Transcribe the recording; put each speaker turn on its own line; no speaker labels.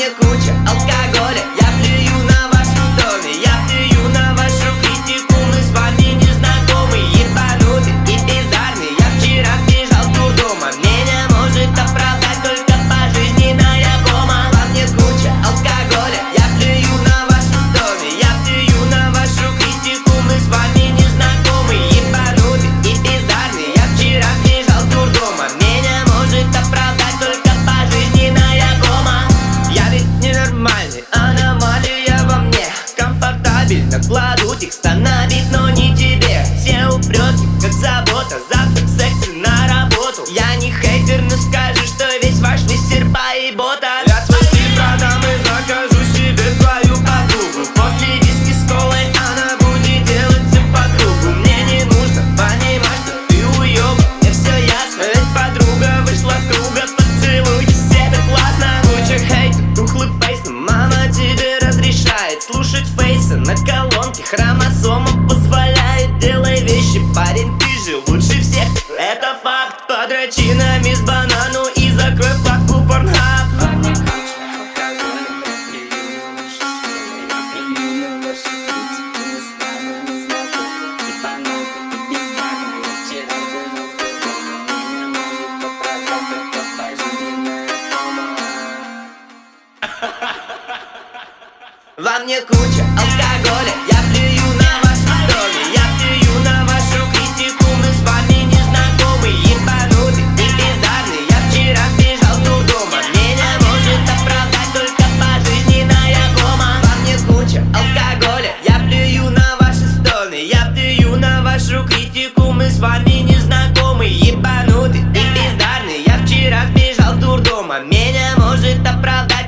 Внимание куча алкоголя Кладу текста на бит, но не тебе. Записан на колонке Хромосома позволяет делать вещи, парень, ты же лучше всех. Это факт, подрочина Во мне куча алкоголя. Я плюю на ваши стоны Я плюю на вашу критику. Мы с вами не знакомы. Ебанутый и бездарный Я вчера бежал с дома Меня может оправдать только пожизненная кома. Во мне куча алкоголя. Я плюю на ваши стоны. Я плюю на вашу критику. Мы с вами не знакомы. Ебанутый и бездарный Я вчера бежал с дома Меня может оправдать